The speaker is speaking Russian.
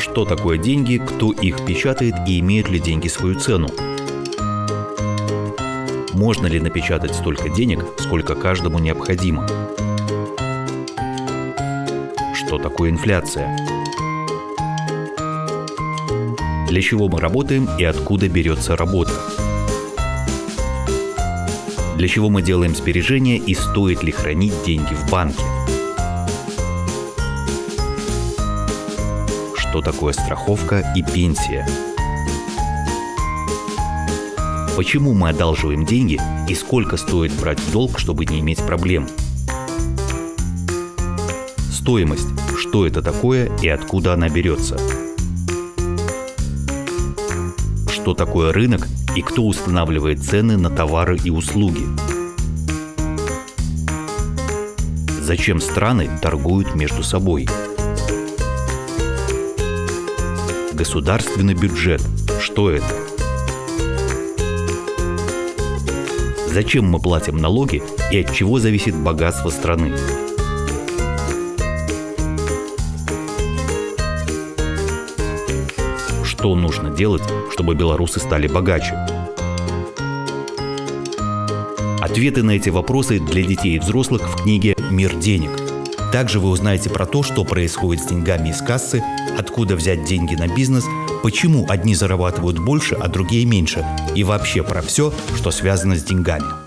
Что такое деньги, кто их печатает и имеют ли деньги свою цену? Можно ли напечатать столько денег, сколько каждому необходимо? Что такое инфляция? Для чего мы работаем и откуда берется работа? Для чего мы делаем сбережения и стоит ли хранить деньги в банке? Что такое страховка и пенсия? Почему мы одалживаем деньги и сколько стоит брать долг, чтобы не иметь проблем? Стоимость. Что это такое и откуда она берется? Что такое рынок и кто устанавливает цены на товары и услуги? Зачем страны торгуют между собой? Государственный бюджет. Что это? Зачем мы платим налоги и от чего зависит богатство страны? Что нужно делать, чтобы белорусы стали богаче? Ответы на эти вопросы для детей и взрослых в книге «Мир денег». Также вы узнаете про то, что происходит с деньгами из кассы, откуда взять деньги на бизнес, почему одни зарабатывают больше, а другие меньше, и вообще про все, что связано с деньгами.